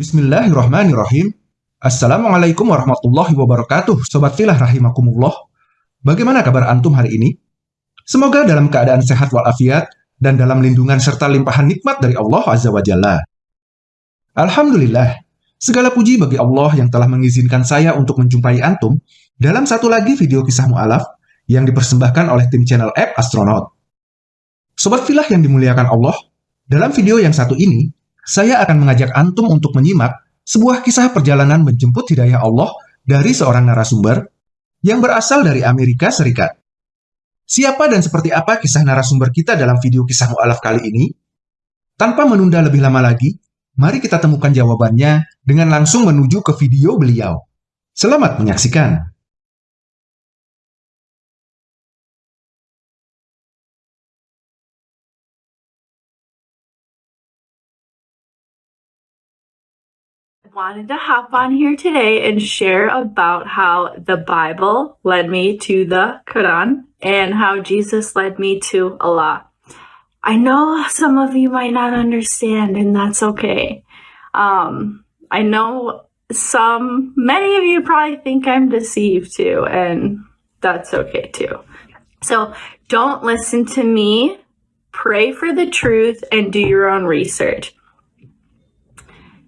Bismillahirrahmanirrahim. Assalamualaikum warahmatullahi wabarakatuh, Sobat Filah Rahimakumullah. Bagaimana kabar Antum hari ini? Semoga dalam keadaan sehat walafiat dan dalam lindungan serta limpahan nikmat dari Allah Azza wa Jalla. Alhamdulillah, segala puji bagi Allah yang telah mengizinkan saya untuk menjumpai Antum dalam satu lagi video kisah mu'alaf yang dipersembahkan oleh tim channel App Astronaut. Sobat Filah yang dimuliakan Allah, dalam video yang satu ini, saya akan mengajak Antum untuk menyimak sebuah kisah perjalanan menjemput hidayah Allah dari seorang narasumber yang berasal dari Amerika Serikat. Siapa dan seperti apa kisah narasumber kita dalam video kisah mu'alaf kali ini? Tanpa menunda lebih lama lagi, mari kita temukan jawabannya dengan langsung menuju ke video beliau. Selamat menyaksikan! Wanted to hop on here today and share about how the Bible led me to the Quran and how Jesus led me to Allah. I know some of you might not understand, and that's okay. Um, I know some, many of you probably think I'm deceived too, and that's okay too. So don't listen to me. Pray for the truth and do your own research.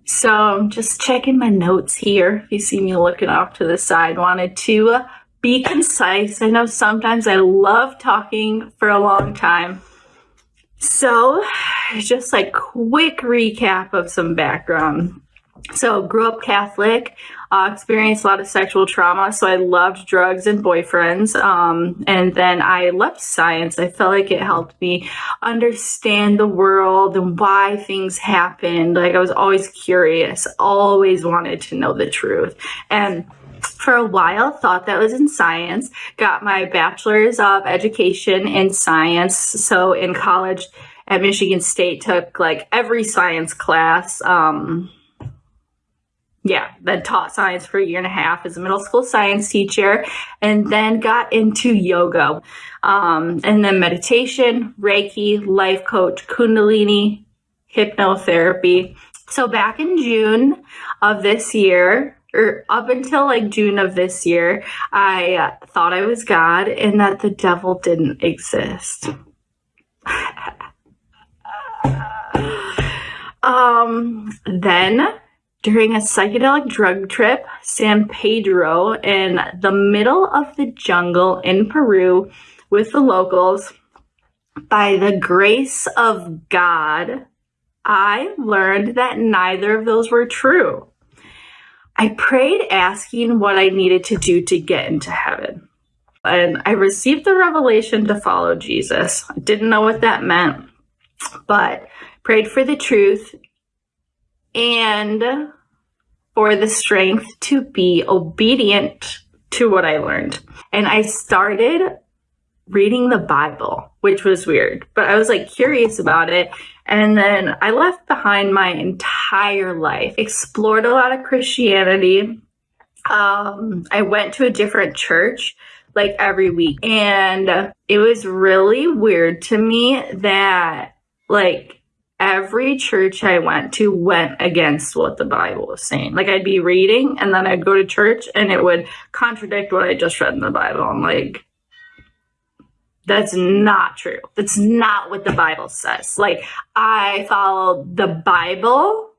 So I'm just checking my notes here. If you see me looking off to the side, wanted to uh, be concise. I know sometimes I love talking for a long time. So just like quick recap of some background. So grew up Catholic, uh, experienced a lot of sexual trauma. So I loved drugs and boyfriends. Um, and then I loved science. I felt like it helped me understand the world and why things happened. Like I was always curious, always wanted to know the truth. And for a while thought that was in science got my bachelor's of education in science so in college at michigan state took like every science class um, yeah, then taught science for a year and a half as a middle school science teacher, and then got into yoga, um, and then meditation, Reiki, life coach, Kundalini, hypnotherapy. So back in June of this year, or up until like June of this year, I uh, thought I was God and that the devil didn't exist. um, then during a psychedelic drug trip, San Pedro, in the middle of the jungle in Peru with the locals. By the grace of God, I learned that neither of those were true. I prayed asking what I needed to do to get into heaven. And I received the revelation to follow Jesus. I didn't know what that meant, but prayed for the truth and for the strength to be obedient to what I learned. And I started reading the Bible, which was weird, but I was like curious about it. And then I left behind my entire life, explored a lot of Christianity. Um, I went to a different church like every week. And it was really weird to me that like every church I went to went against what the Bible was saying. Like I'd be reading and then I'd go to church and it would contradict what I just read in the Bible. I'm like, that's not true. That's not what the Bible says. Like I followed the Bible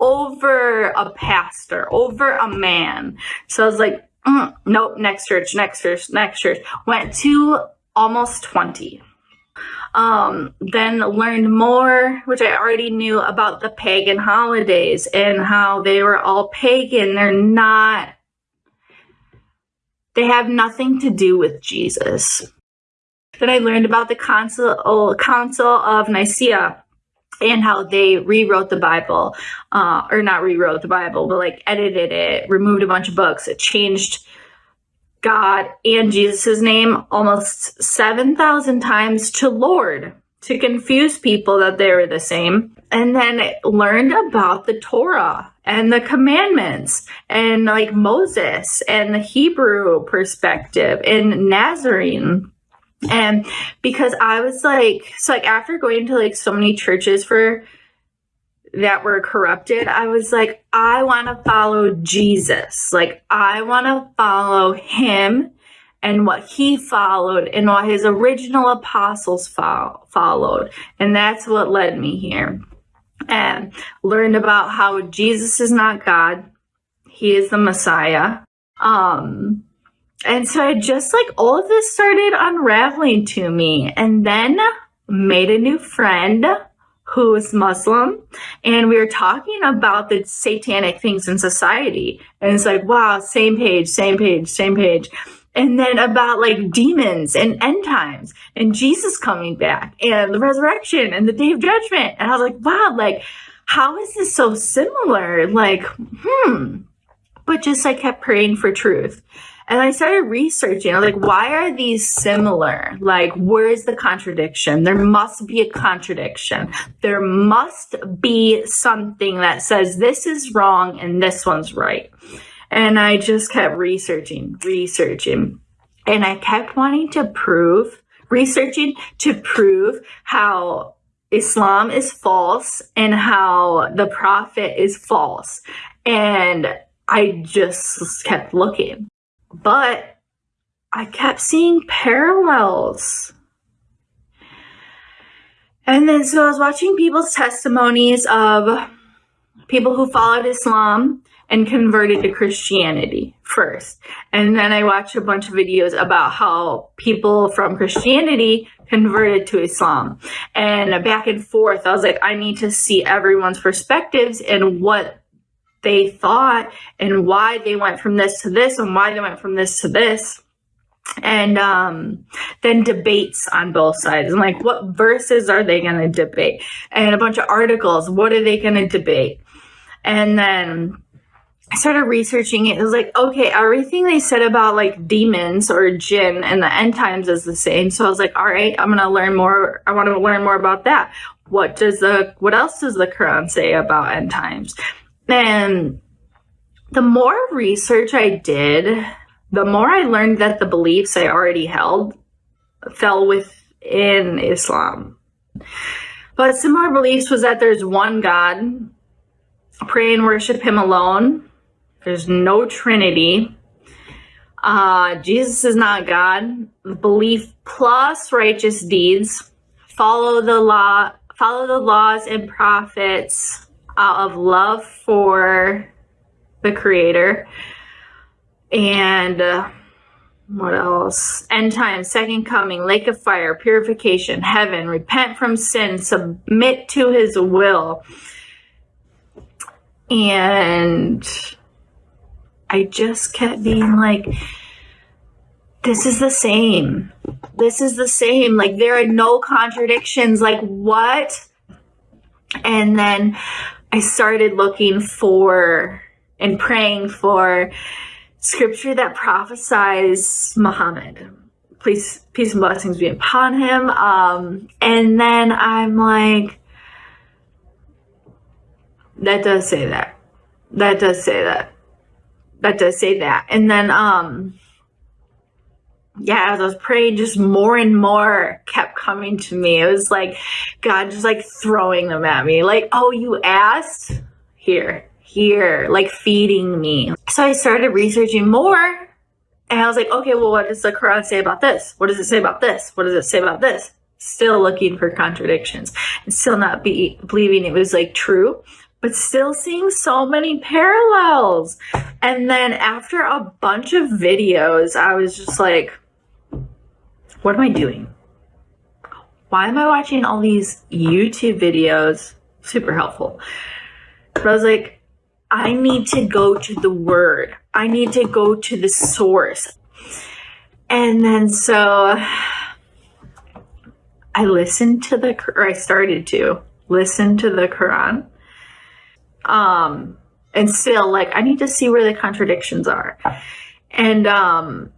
over a pastor, over a man. So I was like, mm, nope, next church, next church, next church. Went to almost 20 um, then learned more, which I already knew about the pagan holidays and how they were all pagan. They're not, they have nothing to do with Jesus. Then I learned about the Council, Council of Nicaea and how they rewrote the Bible, uh, or not rewrote the Bible, but like edited it, removed a bunch of books, it changed God and Jesus' name almost 7,000 times to Lord to confuse people that they were the same. And then learned about the Torah and the commandments and like Moses and the Hebrew perspective and Nazarene. And because I was like, so like after going to like so many churches for that were corrupted, I was like, I want to follow Jesus. Like, I want to follow him and what he followed and what his original apostles fo- followed. And that's what led me here. And learned about how Jesus is not God, he is the Messiah. Um, and so I just like all of this started unraveling to me. And then made a new friend who is Muslim, and we were talking about the satanic things in society. And it's like, wow, same page, same page, same page. And then about like demons and end times and Jesus coming back and the resurrection and the day of judgment. And I was like, wow, like, how is this so similar? Like, hmm. But just I kept praying for truth. And I started researching. Like, why are these similar? Like, where is the contradiction? There must be a contradiction. There must be something that says this is wrong and this one's right. And I just kept researching, researching. And I kept wanting to prove, researching to prove how Islam is false and how the prophet is false. And I just kept looking. But I kept seeing parallels. And then so I was watching people's testimonies of people who followed Islam and converted to Christianity first. And then I watched a bunch of videos about how people from Christianity converted to Islam. And back and forth, I was like, I need to see everyone's perspectives and what they thought and why they went from this to this and why they went from this to this and um, then debates on both sides and like what verses are they going to debate and a bunch of articles what are they going to debate and then I started researching it. It was like, okay, everything they said about like demons or jinn and the end times is the same. So I was like, all right, I'm gonna learn more. I want to learn more about that. What does the what else does the Quran say about end times? And the more research I did, the more I learned that the beliefs I already held fell within Islam. But similar beliefs was that there's one God, pray and worship Him alone. There's no Trinity. Uh, Jesus is not God. Belief plus righteous deeds. Follow the law. Follow the laws and prophets out of love for the creator. And uh, what else? End time second coming lake of fire purification heaven repent from sin submit to his will. And i just kept being like this is the same. This is the same. Like there are no contradictions. Like what? And then I started looking for and praying for scripture that prophesies Muhammad. Please, peace and blessings be upon him. Um, and then I'm like, that does say that. That does say that. That does say that. And then, um, yeah, as I was praying, just more and more kept coming to me. It was like God just like throwing them at me. Like, oh, you asked? Here, here, like feeding me. So I started researching more. And I was like, okay, well, what does the Quran say about this? What does it say about this? What does it say about this? Still looking for contradictions and still not be believing it was like true, but still seeing so many parallels. And then after a bunch of videos, I was just like, what am I doing? Why am I watching all these YouTube videos? Super helpful. But I was like, I need to go to the word. I need to go to the source. And then so I listened to the, or I started to listen to the Quran. Um, and still like, I need to see where the contradictions are. And, um,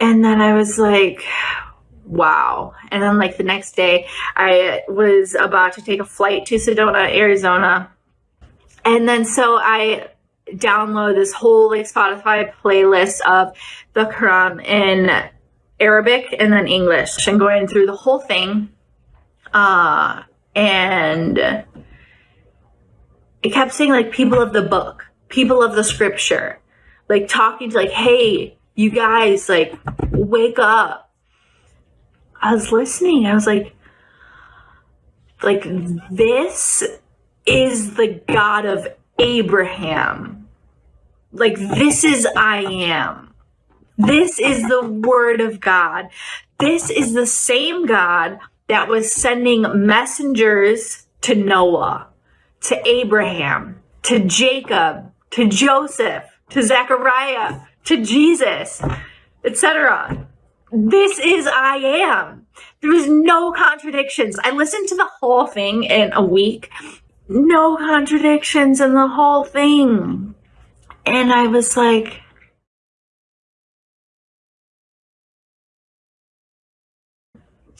and then I was like, wow. And then like the next day I was about to take a flight to Sedona, Arizona. And then so I download this whole like Spotify playlist of the Quran in Arabic and then English and going through the whole thing. Uh and it kept saying like people of the book, people of the scripture, like talking to like, hey, you guys, like, wake up. I was listening. I was like, like this is the God of Abraham. Like this is I am. This is the word of God. This is the same God that was sending messengers to Noah, to Abraham, to Jacob, to Joseph, to Zechariah, to Jesus, etc. This is I am. There was no contradictions. I listened to the whole thing in a week. No contradictions in the whole thing. And I was like,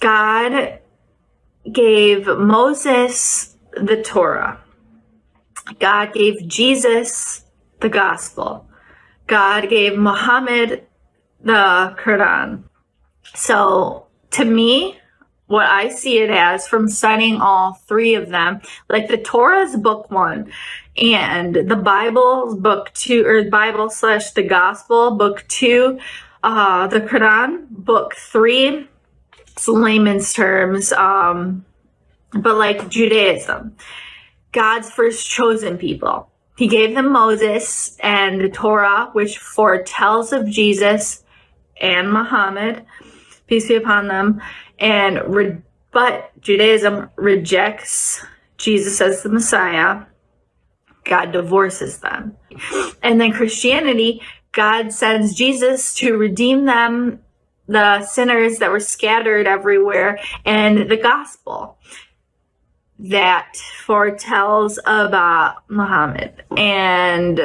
God gave Moses the Torah. God gave Jesus the gospel. God gave Muhammad the Quran. So to me, what I see it as from studying all three of them, like the Torah's book one and the Bible's book two, or Bible slash the Gospel book two, uh, the Quran book three, it's layman's terms, um, but like Judaism, God's first chosen people. He gave them Moses and the Torah, which foretells of Jesus and Muhammad peace be upon them, and re- but Judaism rejects Jesus as the Messiah. God divorces them. And then Christianity, God sends Jesus to redeem them, the sinners that were scattered everywhere, and the gospel that foretells about Muhammad. And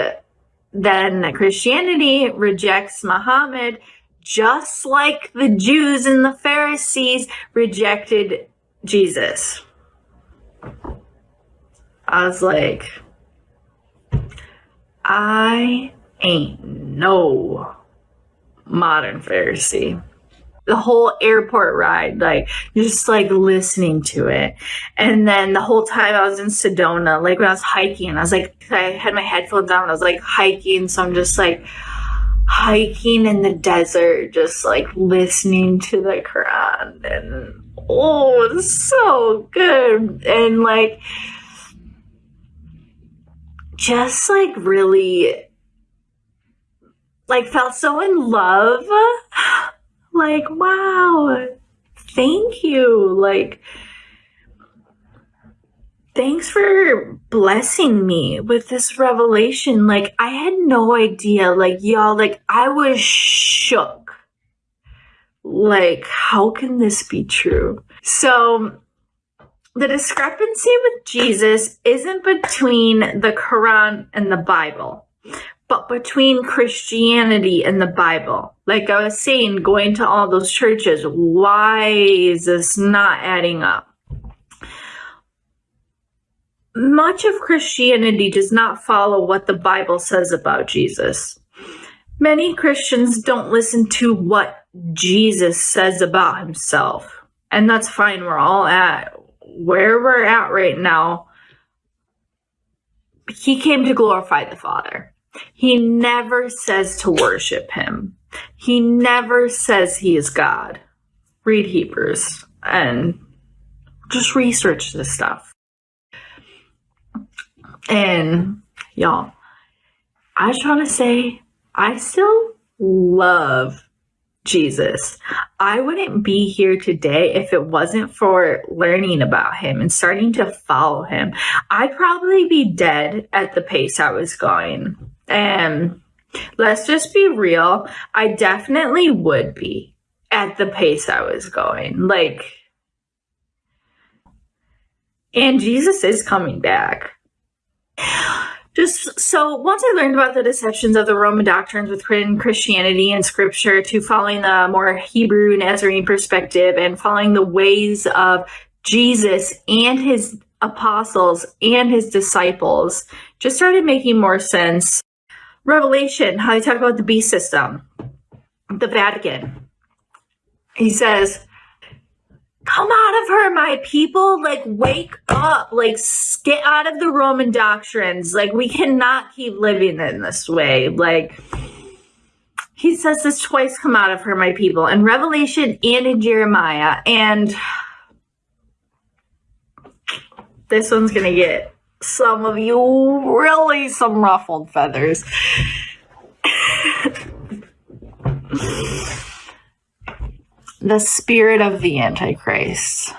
then Christianity rejects Muhammad just like the Jews and the Pharisees rejected Jesus. I was like, I ain't no modern Pharisee. The whole airport ride, like just like listening to it. And then the whole time I was in Sedona, like when I was hiking, I was like, I had my headphones on, I was like hiking, so I'm just like, hiking in the desert, just like listening to the Quran and oh, it's so good. And like just like really like felt so in love. Like, wow, thank you. Like thanks for blessing me with this revelation. Like, I had no idea. Like, y'all, like, I was shook. Like, how can this be true? So, the discrepancy with Jesus isn't between the Quran and the Bible, but between Christianity and the Bible. Like I was saying, going to all those churches, why is this not adding up? much of Christianity does not follow what the Bible says about Jesus. Many Christians don't listen to what Jesus says about himself. And that's fine. We're all at where we're at right now. He came to glorify the Father. He never says to worship him. He never says he is God. Read Hebrews and just research this stuff. And y'all, I just want to say, I still love Jesus. I wouldn't be here today if it wasn't for learning about him and starting to follow him. I'd probably be dead at the pace I was going. And let's just be real, I definitely would be at the pace I was going. Like, and Jesus is coming back. Just so once I learned about the deceptions of the Roman doctrines within Christianity and scripture to following the more Hebrew Nazarene perspective and following the ways of Jesus and his apostles and his disciples just started making more sense. Revelation, how they talk about the beast system, the Vatican. He says, come out of her, my people. Like, wake up. Like, get out of the Roman doctrines. Like, we cannot keep living in this way. Like, he says this twice come out of her, my people, in Revelation and in Jeremiah. And this one's going to get some of you really some ruffled feathers. the spirit of the Antichrist.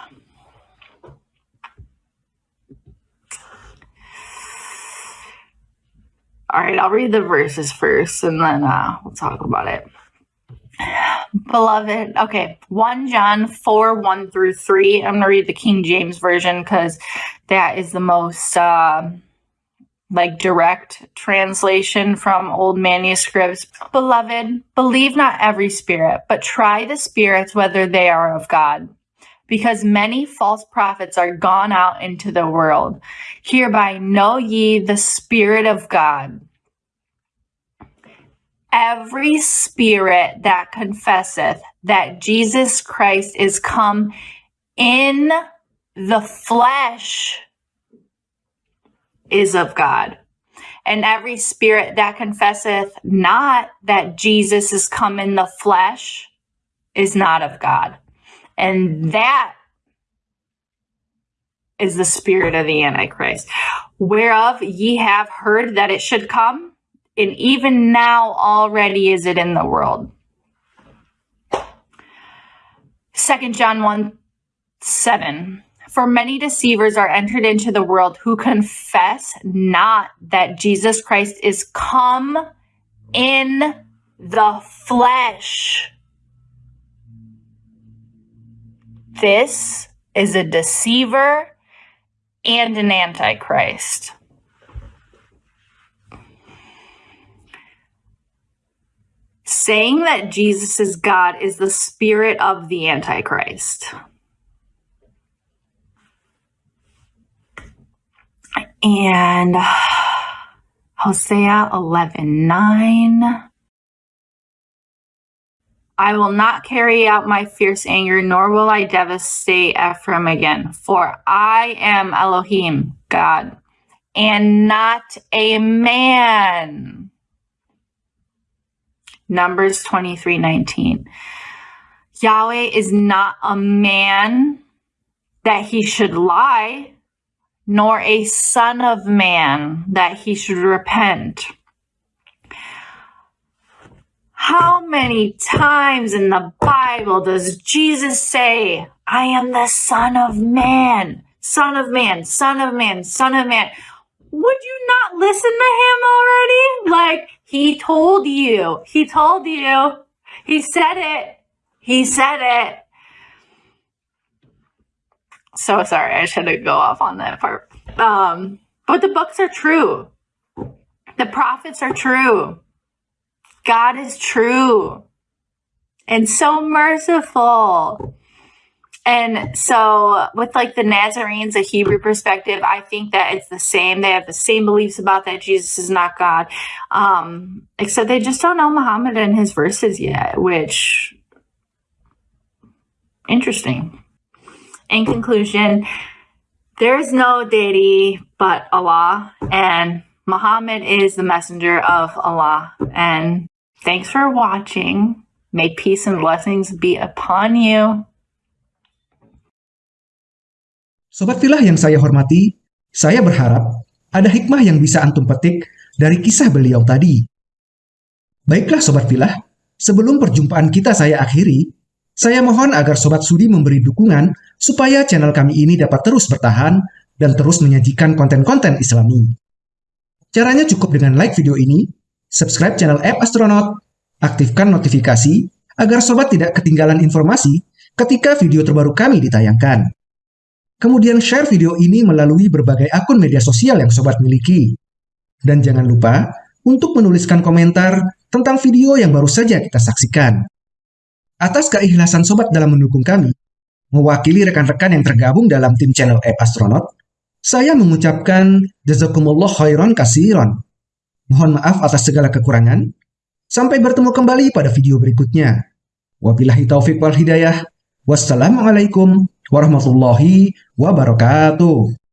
All right, I'll read the verses first and then uh, we'll talk about it. Beloved, okay, 1 John 4 1 through 3. I'm going to read the King James Version because that is the most. Uh, like direct translation from old manuscripts. Beloved, believe not every spirit, but try the spirits whether they are of God. Because many false prophets are gone out into the world. Hereby know ye the Spirit of God. Every spirit that confesseth that Jesus Christ is come in the flesh is of God. And every spirit that confesseth not that Jesus is come in the flesh is not of God. And that is the spirit of the Antichrist, whereof ye have heard that it should come, and even now already is it in the world. Second John 1 7. For many deceivers are entered into the world who confess not that Jesus Christ is come in the flesh. This is a deceiver and an antichrist. Saying that Jesus is God is the spirit of the antichrist. and Hosea 11 9. I will not carry out my fierce anger, nor will I devastate Ephraim again, for I am Elohim, God, and not a man. Numbers 23 19. Yahweh is not a man that he should lie nor a son of man that he should repent. How many times in the Bible does Jesus say, I am the son of man, son of man, son of man, son of man? Would you not listen to him already? Like, he told you, he told you, he said it, he said it. So sorry, I shouldn't go off on that part. Um, but the books are true. The prophets are true. God is true and so merciful. And so, with like the Nazarenes, a Hebrew perspective, I think that it's the same. They have the same beliefs about that Jesus is not God, um, except they just don't know Muhammad and his verses yet, which interesting in conclusion, there is no deity but Allah, and Muhammad is the messenger of Allah. And thanks for watching. May peace and blessings be upon you. Sobat Filah yang saya hormati, saya berharap ada hikmah yang bisa antum petik dari kisah beliau tadi. Baiklah Sobat Filah, sebelum perjumpaan kita saya akhiri, saya mohon agar Sobat Sudi memberi dukungan supaya channel kami ini dapat terus bertahan dan terus menyajikan konten-konten islami. Caranya cukup dengan like video ini, subscribe channel App Astronaut, aktifkan notifikasi agar Sobat tidak ketinggalan informasi ketika video terbaru kami ditayangkan. Kemudian share video ini melalui berbagai akun media sosial yang Sobat miliki. Dan jangan lupa untuk menuliskan komentar tentang video yang baru saja kita saksikan. Atas keikhlasan sobat dalam mendukung kami, mewakili rekan-rekan yang tergabung dalam tim channel App Astronaut, saya mengucapkan jazakumullah khairan kasiron. Mohon maaf atas segala kekurangan. Sampai bertemu kembali pada video berikutnya. Wabillahi taufiq wal hidayah. Wassalamualaikum warahmatullahi wabarakatuh.